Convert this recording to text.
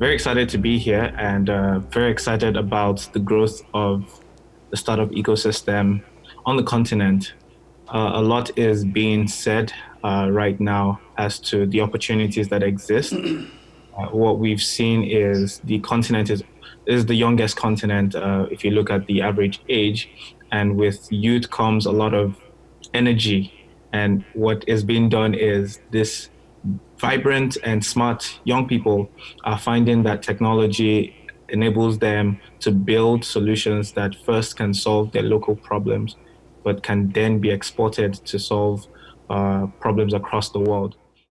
very excited to be here and uh, very excited about the growth of the startup ecosystem on the continent. Uh, a lot is being said uh, right now as to the opportunities that exist. Uh, what we've seen is the continent is is the youngest continent uh, if you look at the average age, and with youth comes a lot of energy. And what is being done is this vibrant and smart young people are finding that technology enables them to build solutions that first can solve their local problems, but can then be exported to solve uh, problems across the world.